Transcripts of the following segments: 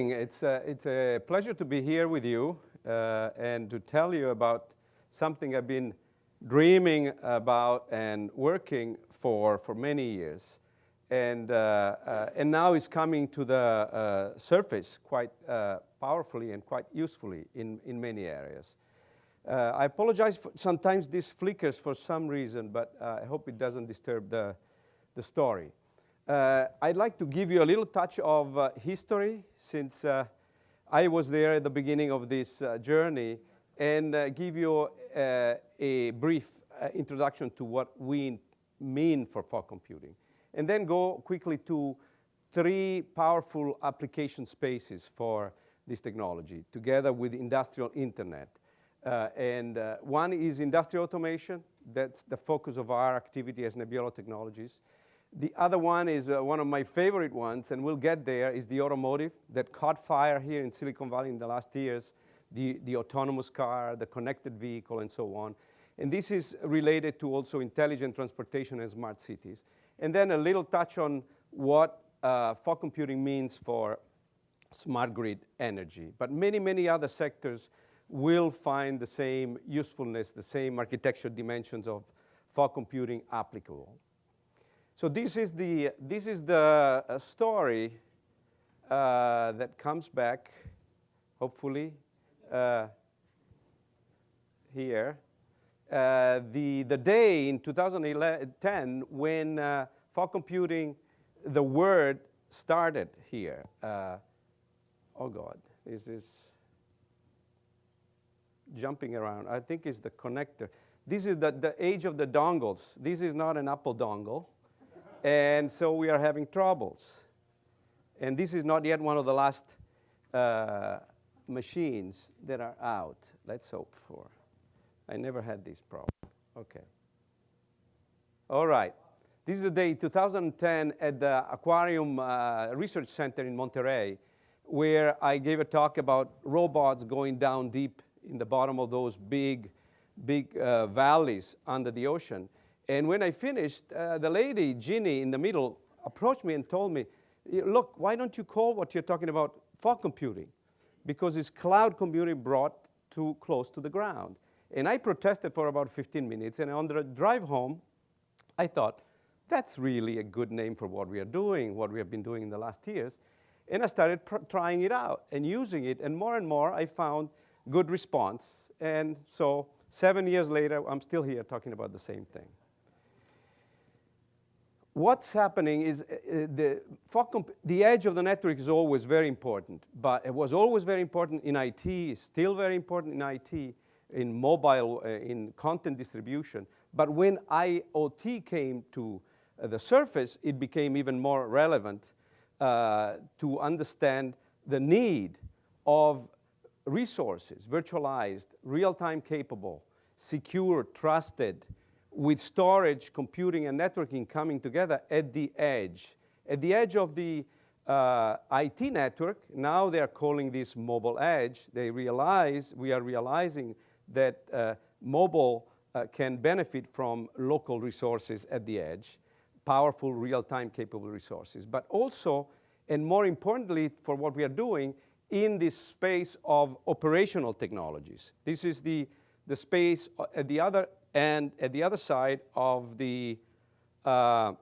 It's a, it's a pleasure to be here with you uh, and to tell you about something I've been dreaming about and working for for many years. And, uh, uh, and now it's coming to the uh, surface quite uh, powerfully and quite usefully in, in many areas. Uh, I apologize, sometimes this flickers for some reason, but I hope it doesn't disturb the, the story. Uh, I'd like to give you a little touch of uh, history since uh, I was there at the beginning of this uh, journey and uh, give you uh, a brief introduction to what we mean for fog computing. And then go quickly to three powerful application spaces for this technology together with industrial internet. and one is industrial automation. That's the focus of our activity as Nebbiolo Technologies. The other one is uh, one of my favorite ones, and we'll get there, is the automotive that caught fire here in Silicon Valley in the last years, the, the autonomous car, the connected vehicle, and so on. And this is related to also intelligent transportation and smart cities. And then a little touch on what uh, fog computing means for smart grid energy. But many, many other sectors will find the same usefulness, the same architectural dimensions of fog computing applicable. So this is the, this is the uh, story uh, that comes back, hopefully, uh, here. Uh, the, the day in 2010 when uh, fog computing, the word started here. Uh, oh God, this is jumping around. I think it's the connector. This is the, the age of the dongles. This is not an Apple dongle. And so we are having troubles. And this is not yet one of the last uh, machines that are out. Let's hope for. I never had this problem. Okay. All right. This is the day 2010 at the Aquarium uh, Research Center in Monterey, where I gave a talk about robots going down deep in the bottom of those big, big uh, valleys under the ocean. And when I finished, uh, the lady, Ginny, in the middle, approached me and told me, look, why don't you call what you're talking about fog computing? Because it's cloud computing brought too close to the ground. And I protested for about 15 minutes, and on the drive home, I thought, that's really a good name for what we are doing, what we have been doing in the last years. And I started trying it out and using it, and more and more I found good response. And so seven years later, I'm still here talking about the same thing what's happening is uh, uh the, the edge of the network is always very important, but it was always very important in IT, still very important in IT, in mobile, uh, in content distribution. But when IoT came to uh, the surface, it became even more relevant uh, to understand the need of resources, virtualized, real-time capable, secure, trusted, with storage, computing, and networking coming together at the edge. At the edge of the uh, IT network, now they're calling this mobile edge. They realize, we are realizing that uh, mobile uh, can benefit from local resources at the edge, powerful real-time capable resources, but also, and more importantly for what we are doing, in this space of operational technologies. This is the, the space uh, at the other and at the other side of the uh,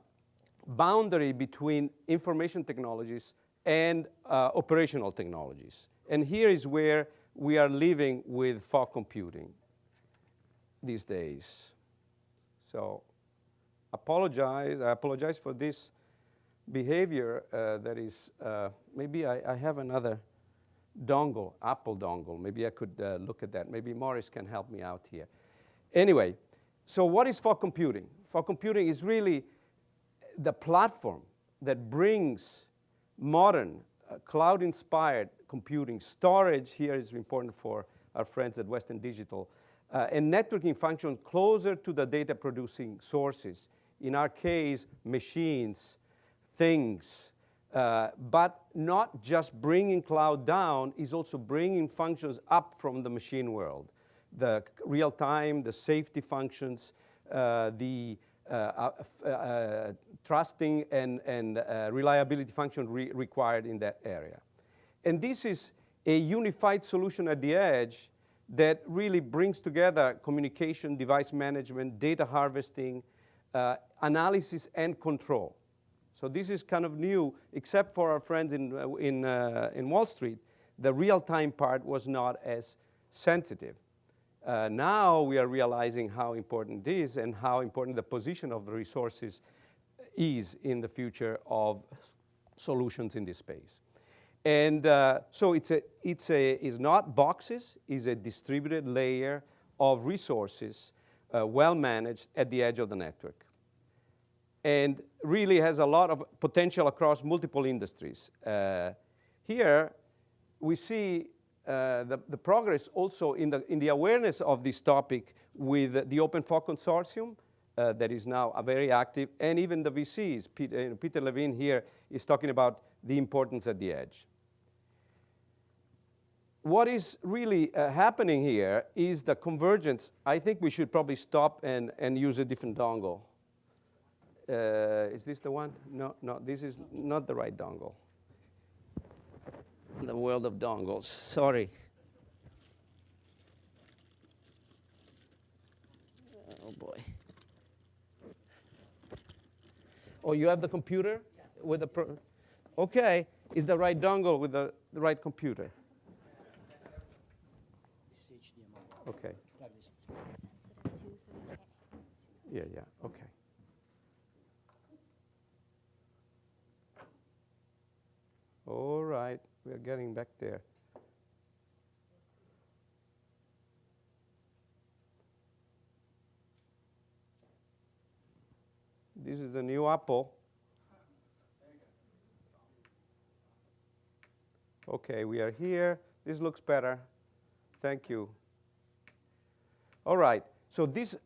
boundary between information technologies and uh, operational technologies. And here is where we are living with fog computing these days. So apologize, I apologize for this behavior uh, that is, uh, maybe I, I, have another dongle, Apple dongle. Maybe I could uh, look at that. Maybe Morris can help me out here. Anyway, so what is fog computing? Fog computing is really the platform that brings modern uh, cloud-inspired computing. Storage here is important for our friends at Western Digital. Uh, and networking functions closer to the data producing sources. In our case, machines, things, uh, but not just bringing cloud down, is also bringing functions up from the machine world the real time, the safety functions, uh, the uh, uh, uh trusting and, and uh, reliability function re required in that area. And this is a unified solution at the edge that really brings together communication, device management, data harvesting, uh, analysis, and control. So this is kind of new, except for our friends in, uh, in, uh, in Wall Street. The real-time part was not as sensitive. Uh, now we are realizing how important it is and how important the position of the resources is in the future of solutions in this space. And uh, so it's, a, it's, a, it's not boxes, it's a distributed layer of resources, uh, well managed at the edge of the network. And really has a lot of potential across multiple industries. Uh, here, we see uh, the, the, progress also in the, in the awareness of this topic with the Open OpenFog Consortium uh, that is now a very active, and even the VCs. Peter, Peter Levine here is talking about the importance at the edge what is really uh, happening here is the convergence. I think we should probably stop and, and use a different dongle. Uh, is this the one? No, no, this is not the right dongle. The world of dongles, sorry. Oh boy. Oh, you have the computer yes. with the, pro okay, is the right dongle with the, the right computer. Okay. Yeah, yeah, okay. All right, we are getting back there. This is the new Apple. Okay, we are here. This looks better. Thank you. All right, so this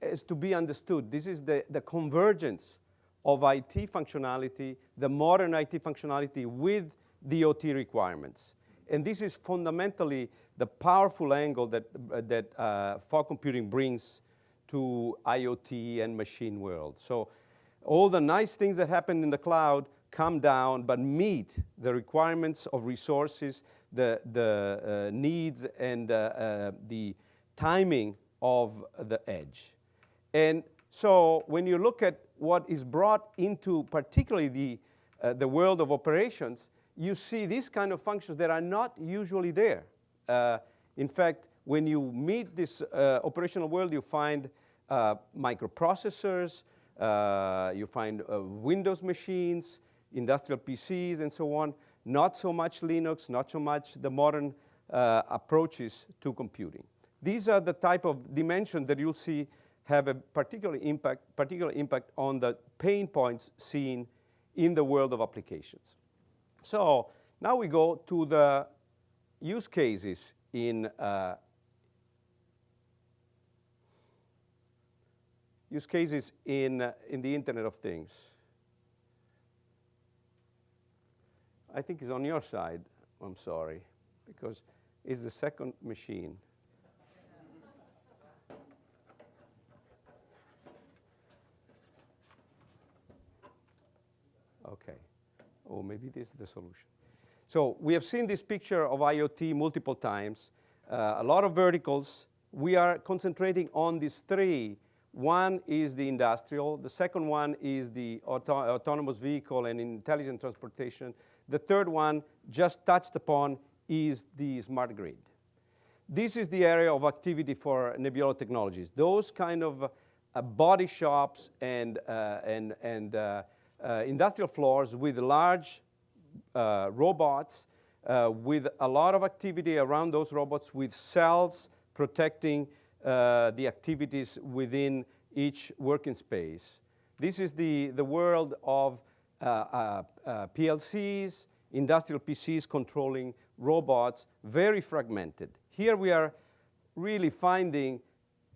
is to be understood. This is the, the convergence of IT functionality, the modern IT functionality with the OT requirements. And this is fundamentally the powerful angle that, uh, that uh, fog computing brings to IoT and machine world. So all the nice things that happen in the cloud come down but meet the requirements of resources, the, the uh, needs and uh, uh, the timing of the edge. And so when you look at what is brought into particularly the, uh, the world of operations, you see these kind of functions that are not usually there. Uh, in fact, when you meet this uh, operational world, you find uh, microprocessors, uh, you find uh, Windows machines, industrial PCs, and so on. Not so much Linux, not so much the modern approaches to computing. These are the type of dimensions that you'll see have a particular impact, particular impact on the pain points seen in the world of applications. So now we go to the use cases in uh, use cases in, uh, in the Internet of Things. I think it's on your side, I'm sorry, because it's the second machine. Okay. Or maybe this is the solution. So we have seen this picture of IoT multiple times, uh, a lot of verticals. We are concentrating on these three. One is the industrial. The second one is the auto autonomous vehicle and intelligent transportation. The third one, just touched upon, is the smart grid. This is the area of activity for Nebbiolo Technologies. Those kind of uh, body shops and, uh, and, and uh, uh, industrial floors with large uh, robots, uh, with a lot of activity around those robots with cells protecting the activities within each working space. This is the, the world of PLCs, industrial PCs controlling robots, very fragmented. Here we are really finding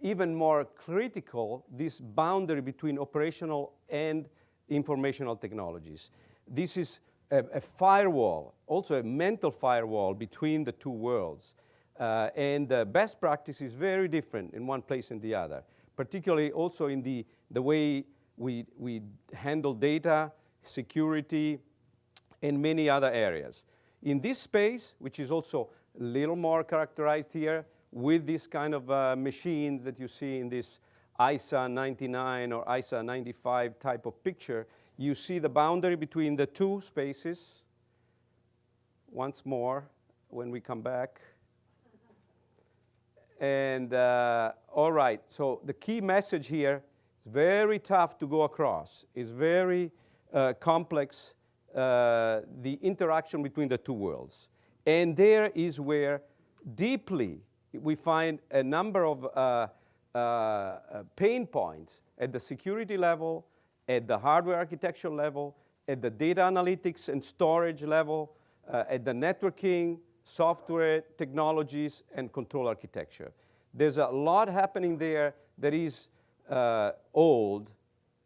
even more critical this boundary between operational and informational technologies. This is a, a firewall, also a mental firewall between the two worlds. Uh, and the best practice is very different in one place and the other, particularly also in the, the way we, we handle data, security, and many other areas. In this space, which is also a little more characterized here with these kind of uh, machines that you see in this ISA 99 or ISA 95 type of picture, you see the boundary between the two spaces. Once more, when we come back. And uh, all right, so the key message here is very tough to go across. It's very uh, complex, uh, the interaction between the two worlds. And there is where deeply we find a number of uh, uh, uh, pain points at the security level, at the hardware architecture level, at the data analytics and storage level, at the networking, software technologies, and control architecture. There's a lot happening there that is uh, old,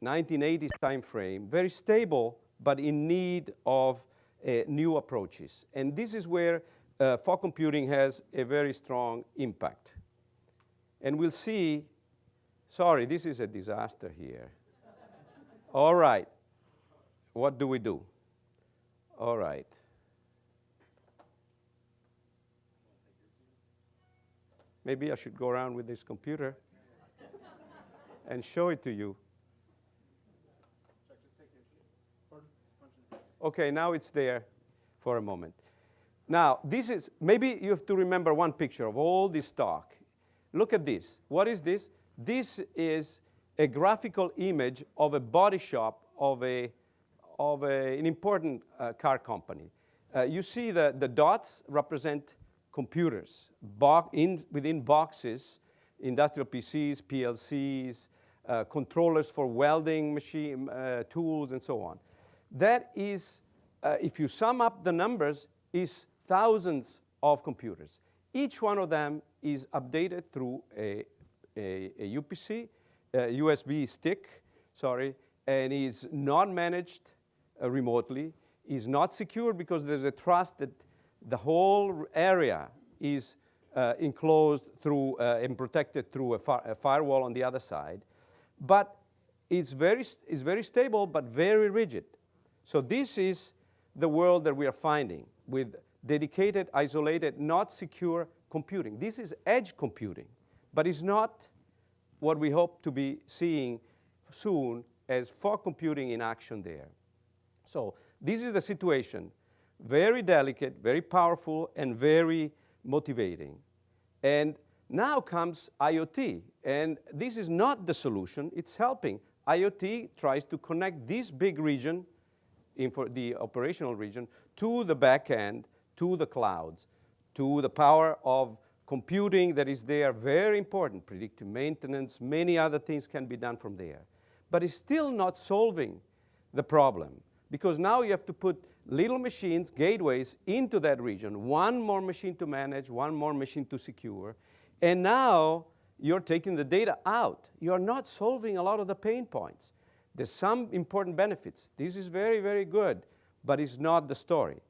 1980s time frame, very stable, but in need of uh, new approaches. And this is where uh, fog computing has a very strong impact. And we'll see, sorry, this is a disaster here. All right, what do we do? All right. Maybe I should go around with this computer and show it to you. Okay, now it's there for a moment. Now, this is, maybe you have to remember one picture of all this talk. Look at this. What is this? This is a graphical image of a body shop of, a, of a, an important uh, car company. Uh, you see the, the dots represent computers bo in, within boxes, industrial PCs, PLCs, uh, controllers for welding machine uh, tools, and so on. That is, uh, if you sum up the numbers, is thousands of computers. Each one of them is updated through a, a, a UPC, a USB stick, sorry, and is not managed uh, remotely, is not secure because there's a trust that the whole area is uh, enclosed through uh, and protected through a, a, firewall on the other side. But it's very, it's very stable, but very rigid. So this is the world that we are finding with dedicated, isolated, not secure computing. This is edge computing, but it's not what we hope to be seeing soon as fog computing in action there. So this is the situation very delicate, very powerful, and very motivating. And now comes IoT. And this is not the solution, it's helping. IoT tries to connect this big region, the operational region, to the back end, to the clouds, to the power of computing that is there, very important, predictive maintenance, many other things can be done from there. But it's still not solving the problem because now you have to put little machines, gateways, into that region. One more machine to manage, one more machine to secure. And now you're taking the data out. You're not solving a lot of the pain points. There's some important benefits. This is very, very good, but it's not the story.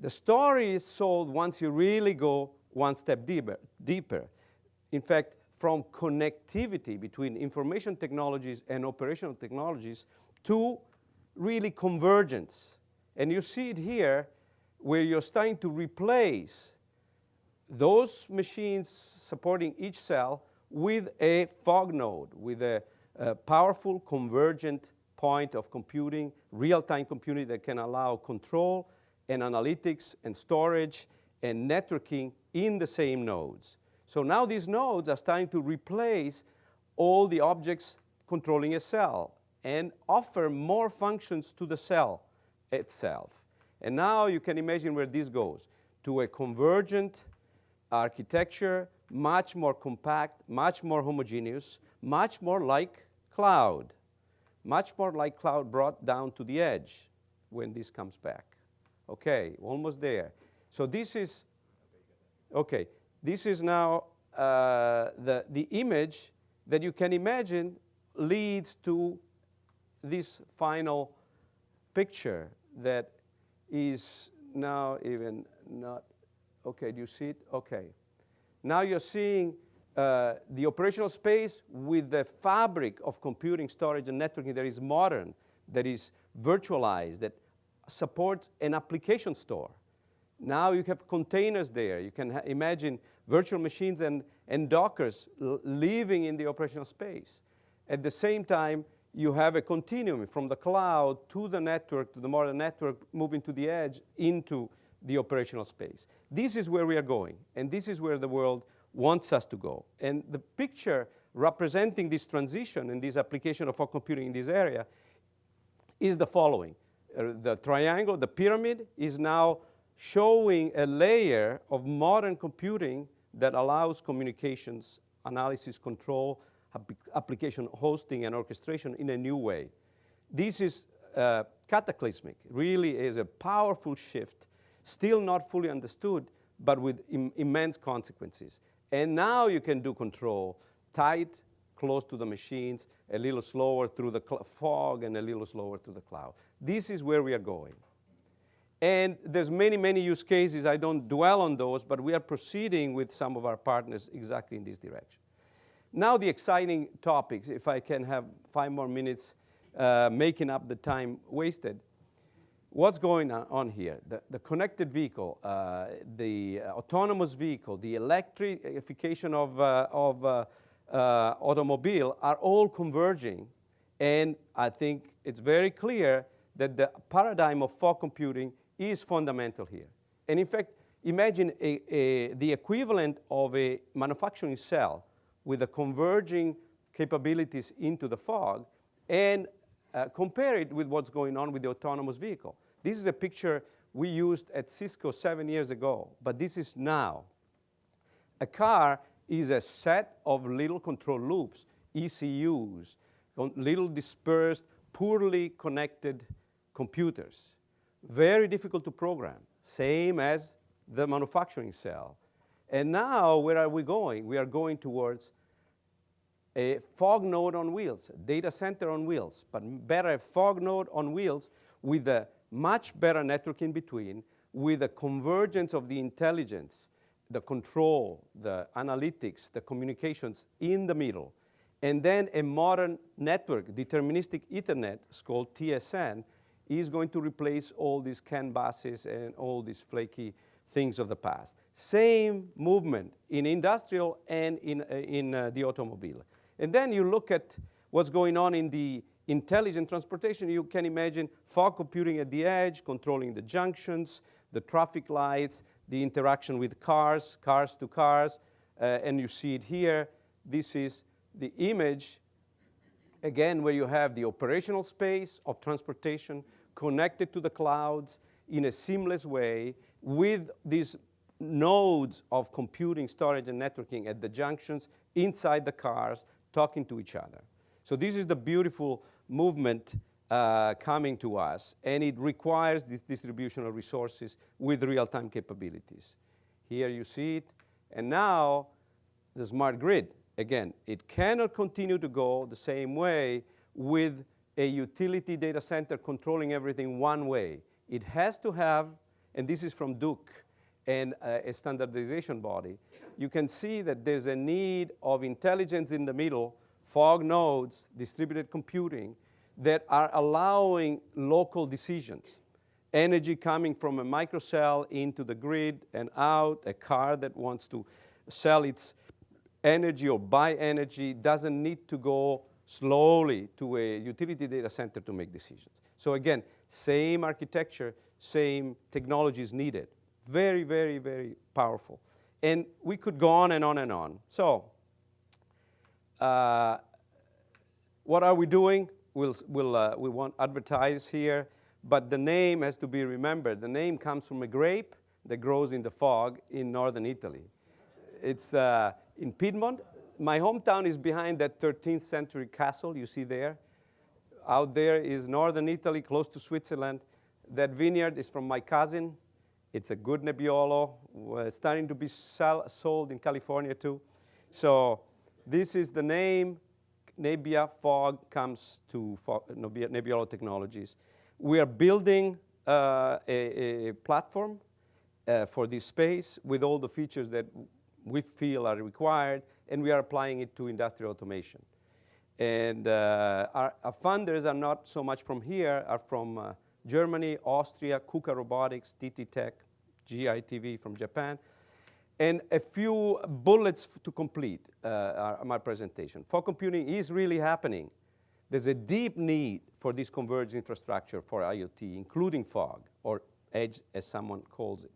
The story is solved once you really go one step deeper. deeper. In fact, from connectivity between information technologies and operational technologies to really convergence. And you see it here where you're starting to replace those machines supporting each cell with a fog node, with a, a powerful convergent point of computing, real-time computing that can allow control and analytics and storage and networking in the same nodes. So now these nodes are starting to replace all the objects controlling a cell and offer more functions to the cell itself. And now you can imagine where this goes, to a convergent architecture, much more compact, much more homogeneous, much more like cloud, much more like cloud brought down to the edge when this comes back. Okay, almost there. So this is, okay, this is now uh, the, the image that you can imagine leads to this final picture that is now even not, okay, do you see it? Okay. Now you're seeing uh, the operational space with the fabric of computing, storage, and networking that is modern, that is virtualized, that supports an application store. Now you have containers there. You can imagine virtual machines and, and Dockers living in the operational space. At the same time, you have a continuum from the cloud to the network, to the modern network, moving to the edge into the operational space. This is where we are going, and this is where the world wants us to go. And the picture representing this transition and this application of fog computing in this area is the following. Uh, the triangle, the pyramid, is now showing a layer of modern computing that allows communications, analysis, control, application hosting and orchestration in a new way. This is uh, cataclysmic, really is a powerful shift, still not fully understood, but with Im immense consequences. And now you can do control tight, close to the machines, a little slower through the fog and a little slower to the cloud. This is where we are going. And there's many, many use cases. I don't dwell on those, but we are proceeding with some of our partners exactly in this direction. Now the exciting topics, if I can have five more minutes uh, making up the time wasted. What's going on here? The, the connected vehicle, uh, the autonomous vehicle, the electrification of, uh, of uh, uh, automobile are all converging. And I think it's very clear that the paradigm of fog computing is fundamental here. And in fact, imagine a, a, the equivalent of a manufacturing cell with the converging capabilities into the fog and uh, compare it with what's going on with the autonomous vehicle. This is a picture we used at Cisco seven years ago, but this is now. A car is a set of little control loops, ECUs, little dispersed, poorly connected computers very difficult to program, same as the manufacturing cell. And now, where are we going? We are going towards a fog node on wheels, data center on wheels, but better a fog node on wheels with a much better network in between, with a convergence of the intelligence, the control, the analytics, the communications in the middle, and then a modern network, deterministic Ethernet, it's called TSN, is going to replace all these CAN buses and all these flaky things of the past. Same movement in industrial and in, uh, in uh, the automobile. And then you look at what's going on in the intelligent transportation. You can imagine fog computing at the edge, controlling the junctions, the traffic lights, the interaction with cars, cars to cars, uh, and you see it here. This is the image, again, where you have the operational space of transportation, connected to the clouds in a seamless way with these nodes of computing, storage, and networking at the junctions inside the cars talking to each other. So this is the beautiful movement uh, coming to us, and it requires this distribution of resources with real-time capabilities. Here you see it, and now the smart grid. Again, it cannot continue to go the same way with a utility data center controlling everything one way. It has to have, and this is from Duke and uh, a standardization body, you can see that there's a need of intelligence in the middle, fog nodes, distributed computing, that are allowing local decisions. Energy coming from a microcell into the grid and out, a car that wants to sell its energy or buy energy doesn't need to go slowly to a utility data center to make decisions. So again, same architecture, same technologies needed. Very, very, very powerful. And we could go on and on and on. So uh, what are we doing? We'll, we'll, uh, we won't advertise here, but the name has to be remembered. The name comes from a grape that grows in the fog in northern Italy. It's uh, in Piedmont, my hometown is behind that 13th century castle you see there. Out there is northern Italy, close to Switzerland. That vineyard is from my cousin. It's a good Nebbiolo, uh, starting to be sold in California too. So this is the name. Nebbia Fog comes to Nebbiolo Technologies. We are building uh, a, a, platform uh, for this space with all the features that we feel are required and we are applying it to industrial automation. And uh, our, our, funders are not so much from here, are from uh, Germany, Austria, KUKA Robotics, TTTech, GITV from Japan. And a few bullets to complete uh, our- my presentation. Fog computing is really happening. There's a deep need for this converged infrastructure for IoT, including fog, or edge as someone calls it.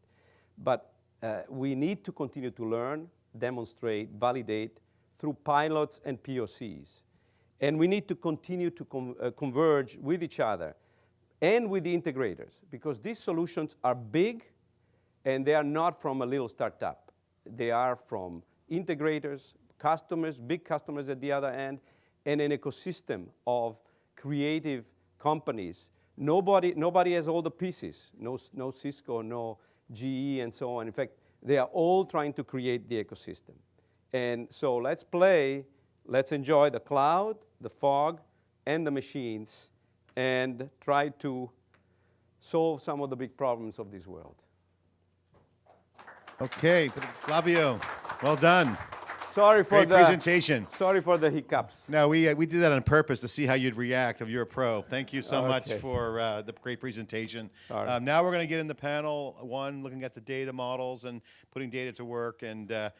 But uh, we need to continue to learn, demonstrate, validate through pilots and POCs. And we need to continue to con- uh, converge with each other and with the integrators because these solutions are big and they are not from a little startup. They are from integrators, customers, big customers at the other end, and an ecosystem of creative companies. Nobody, nobody has all the pieces. No, no Cisco, no GE, and so on. In fact, they are all trying to create the ecosystem. And so let's play, let's enjoy the cloud, the fog, and the machines, and try to solve some of the big problems of this world. Okay, Flavio, well done. Sorry for Great the presentation. Sorry for the hiccups. No, we, uh, we did that on purpose to see how you'd react. You're a pro. Thank you so much for uh, the great presentation. Um, now we're going to get in the panel one, looking at the data models and putting data to work. And uh,